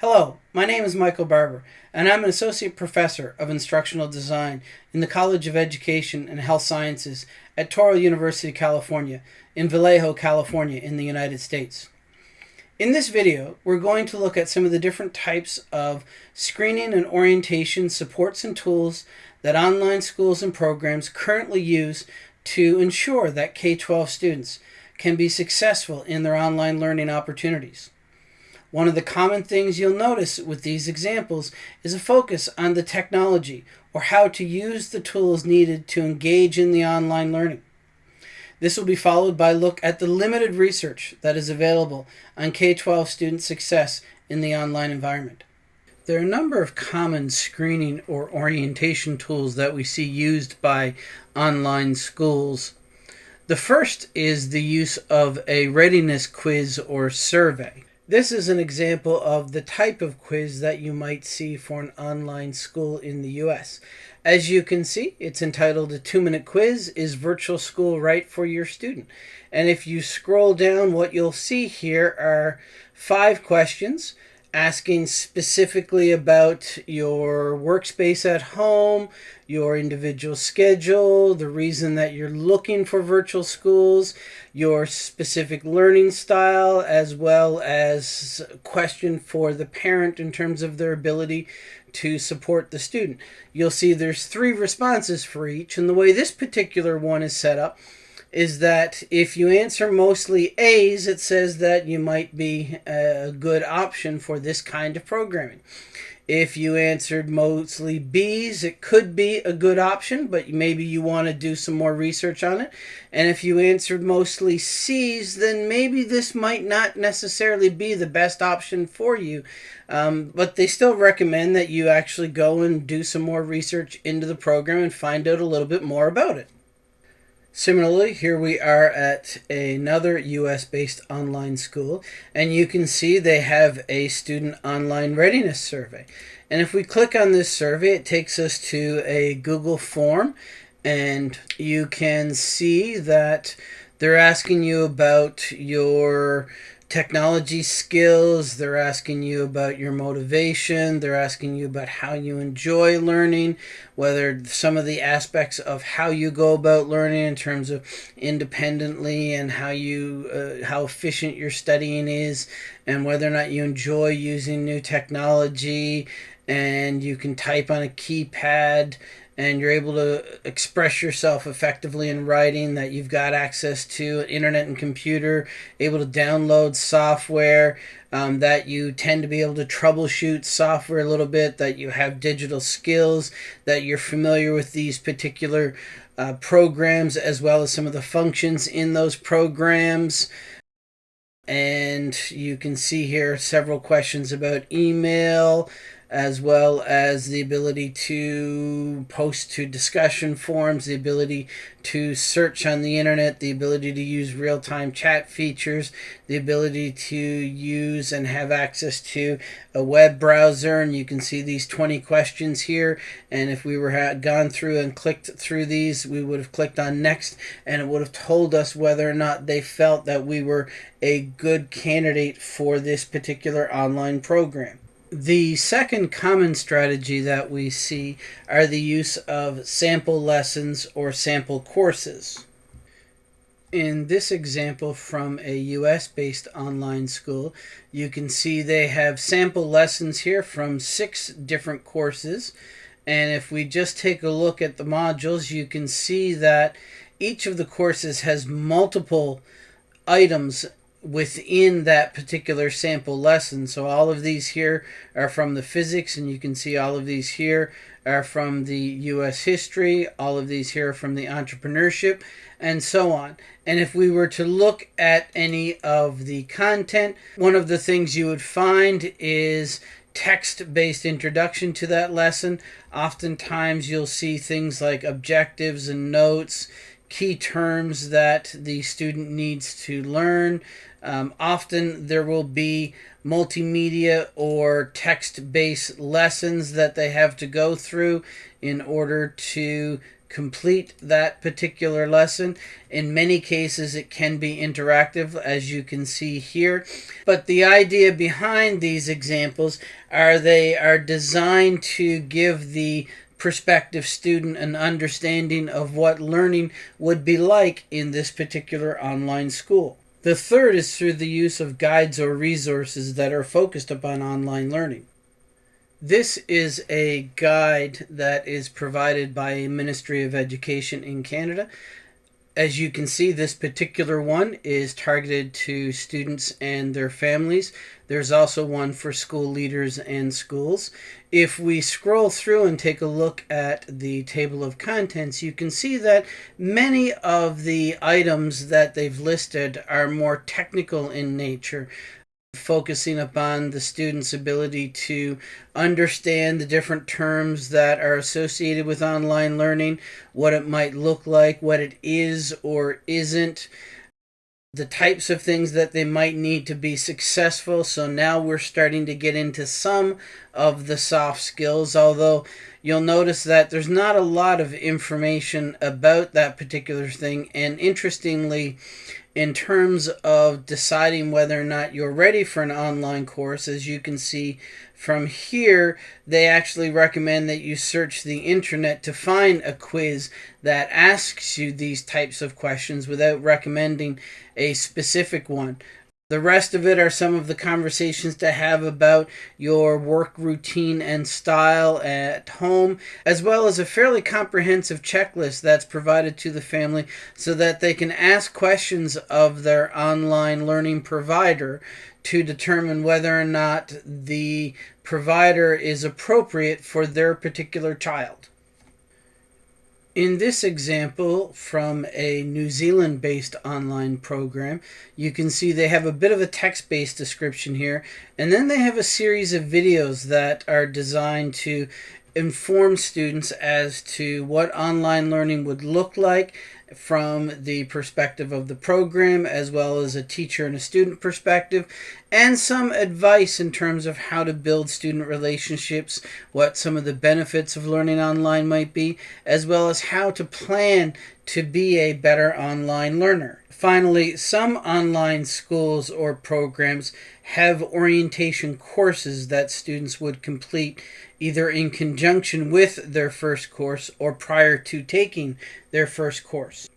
Hello, my name is Michael Barbour, and I'm an Associate Professor of Instructional Design in the College of Education and Health Sciences at Touro University, of California, in Vallejo, California, in the United States. In this video, we're going to look at some of the different types of screening and orientation supports and tools that online schools and programs currently use to ensure that K-12 students can be successful in their online learning opportunities. One of the common things you'll notice with these examples is a focus on the technology or how to use the tools needed to engage in the online learning. This will be followed by a look at the limited research that is available on K-12 student success in the online environment. There are a number of common screening or orientation tools that we see used by online schools. The first is the use of a readiness quiz or survey. This is an example of the type of quiz that you might see for an online school in the US. As you can see, it's entitled A Two Minute Quiz Is Virtual School Right for Your Student? And if you scroll down, what you'll see here are five questions asking specifically about your workspace at home, your individual schedule, the reason that you're looking for virtual schools, your specific learning style, as well as question for the parent in terms of their ability to support the student. You'll see there's three responses for each, and the way this particular one is set up is that if you answer mostly A's, it says that you might be a good option for this kind of programming. If you answered mostly B's, it could be a good option, but maybe you want to do some more research on it. And if you answered mostly C's, then maybe this might not necessarily be the best option for you. Um, but they still recommend that you actually go and do some more research into the program and find out a little bit more about it. Similarly, here we are at another US-based online school, and you can see they have a student online readiness survey. And if we click on this survey, it takes us to a Google form, and you can see that they're asking you about your technology skills. They're asking you about your motivation. They're asking you about how you enjoy learning, whether some of the aspects of how you go about learning in terms of independently and how you uh, how efficient your studying is, and whether or not you enjoy using new technology. And you can type on a keypad and you're able to express yourself effectively in writing, that you've got access to internet and computer, able to download software, um, that you tend to be able to troubleshoot software a little bit, that you have digital skills, that you're familiar with these particular uh, programs as well as some of the functions in those programs. And you can see here several questions about email, as well as the ability to post to discussion forums, the ability to search on the internet, the ability to use real time chat features, the ability to use and have access to a web browser. And you can see these 20 questions here. And if we were gone through and clicked through these, we would have clicked on next and it would have told us whether or not they felt that we were a good candidate for this particular online program. The second common strategy that we see are the use of sample lessons or sample courses. In this example from a US-based online school, you can see they have sample lessons here from six different courses. And if we just take a look at the modules, you can see that each of the courses has multiple items within that particular sample lesson. So all of these here are from the physics, and you can see all of these here are from the U.S. history, all of these here are from the entrepreneurship, and so on. And if we were to look at any of the content, one of the things you would find is text-based introduction to that lesson. Oftentimes you'll see things like objectives and notes, key terms that the student needs to learn, um, often there will be multimedia or text based lessons that they have to go through in order to complete that particular lesson. In many cases, it can be interactive, as you can see here. But the idea behind these examples are they are designed to give the prospective student an understanding of what learning would be like in this particular online school. The third is through the use of guides or resources that are focused upon online learning. This is a guide that is provided by a Ministry of Education in Canada. As you can see, this particular one is targeted to students and their families. There's also one for school leaders and schools. If we scroll through and take a look at the table of contents, you can see that many of the items that they've listed are more technical in nature focusing upon the student's ability to understand the different terms that are associated with online learning, what it might look like, what it is or isn't, the types of things that they might need to be successful. So now we're starting to get into some of the soft skills, although you'll notice that there's not a lot of information about that particular thing. And interestingly, in terms of deciding whether or not you're ready for an online course, as you can see from here, they actually recommend that you search the internet to find a quiz that asks you these types of questions without recommending a specific one. The rest of it are some of the conversations to have about your work routine and style at home, as well as a fairly comprehensive checklist that's provided to the family so that they can ask questions of their online learning provider to determine whether or not the provider is appropriate for their particular child. In this example from a New Zealand based online program, you can see they have a bit of a text based description here, and then they have a series of videos that are designed to inform students as to what online learning would look like from the perspective of the program as well as a teacher and a student perspective and some advice in terms of how to build student relationships what some of the benefits of learning online might be as well as how to plan to be a better online learner. Finally some online schools or programs have orientation courses that students would complete either in conjunction with their first course or prior to taking their first course.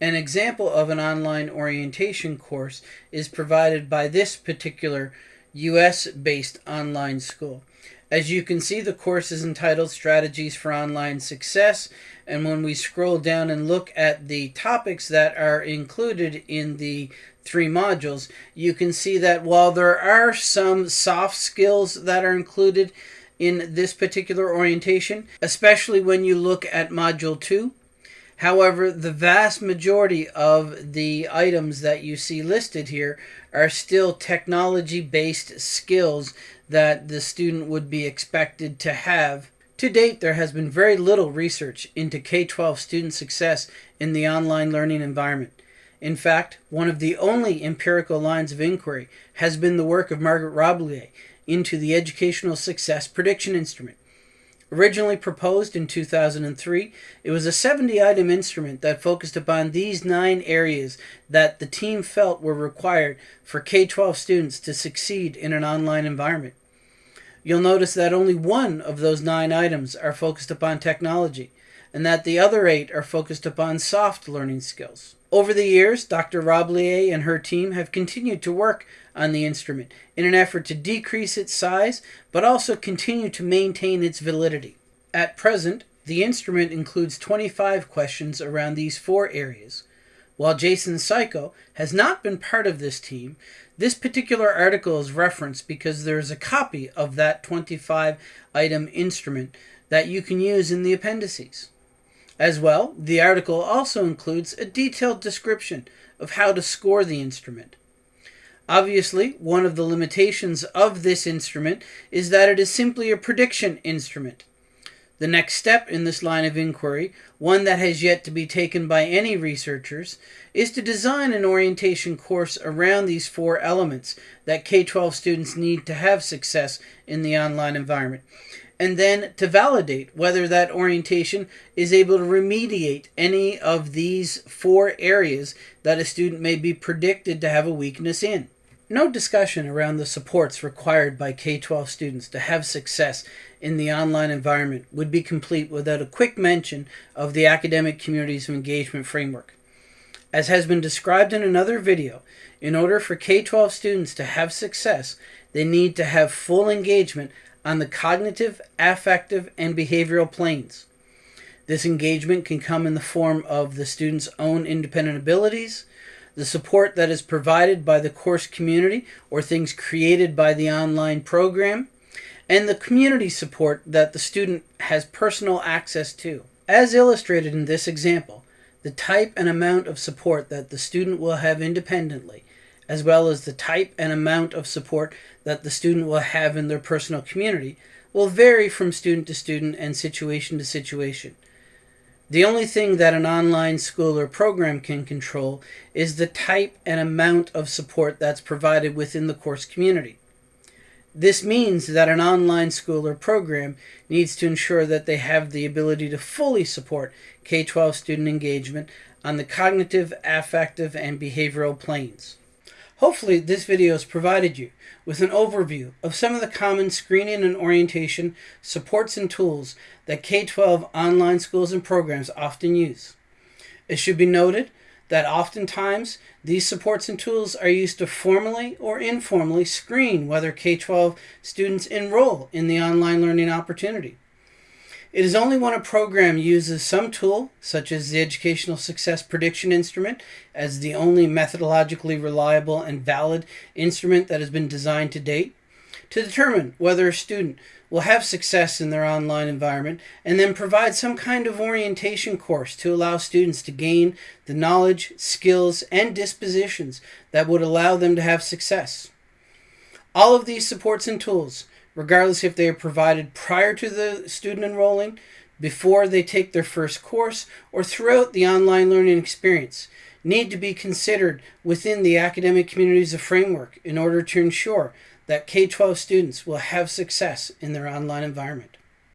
An example of an online orientation course is provided by this particular US based online school. As you can see, the course is entitled Strategies for Online Success. And when we scroll down and look at the topics that are included in the three modules, you can see that while there are some soft skills that are included, in this particular orientation, especially when you look at Module 2. However, the vast majority of the items that you see listed here are still technology-based skills that the student would be expected to have. To date, there has been very little research into K-12 student success in the online learning environment. In fact, one of the only empirical lines of inquiry has been the work of Margaret Roblyer into the Educational Success Prediction Instrument. Originally proposed in 2003, it was a 70 item instrument that focused upon these nine areas that the team felt were required for K 12 students to succeed in an online environment. You'll notice that only one of those nine items are focused upon technology, and that the other eight are focused upon soft learning skills. Over the years, Dr. Roblyer and her team have continued to work on the instrument in an effort to decrease its size, but also continue to maintain its validity. At present, the instrument includes 25 questions around these four areas. While Jason Siko has not been part of this team, this particular article is referenced because there is a copy of that 25 item instrument that you can use in the appendices. As well, the article also includes a detailed description of how to score the instrument. Obviously, one of the limitations of this instrument is that it is simply a prediction instrument. The next step in this line of inquiry, one that has yet to be taken by any researchers, is to design an orientation course around these four elements that K 12 students need to have success in the online environment, and then to validate whether that orientation is able to remediate any of these four areas that a student may be predicted to have a weakness in. No discussion around the supports required by K 12 students to have success in the online environment would be complete without a quick mention of the Academic Communities of Engagement Framework. As has been described in another video, in order for K 12 students to have success, they need to have full engagement on the cognitive, affective, and behavioral planes. This engagement can come in the form of the student's own independent abilities, the support that is provided by the course community or things created by the online program, and the community support that the student has personal access to. As illustrated in this example, the type and amount of support that the student will have independently, as well as the type and amount of support that the student will have in their personal community, will vary from student to student and situation to situation. The only thing that an online school or program can control is the type and amount of support that's provided within the course community. This means that an online school or program needs to ensure that they have the ability to fully support K 12 student engagement on the cognitive, affective, and behavioral planes. Hopefully, this video has provided you with an overview of some of the common screening and orientation supports and tools that K 12 online schools and programs often use. It should be noted that oftentimes these supports and tools are used to formally or informally screen whether K 12 students enroll in the online learning opportunity. It is only when a program uses some tool, such as the Educational Success Prediction Instrument, as the only methodologically reliable and valid instrument that has been designed to date, to determine whether a student will have success in their online environment and then provide some kind of orientation course to allow students to gain the knowledge, skills, and dispositions that would allow them to have success. All of these supports and tools regardless if they are provided prior to the student enrolling, before they take their first course, or throughout the online learning experience, need to be considered within the academic communities of framework in order to ensure that K 12 students will have success in their online environment.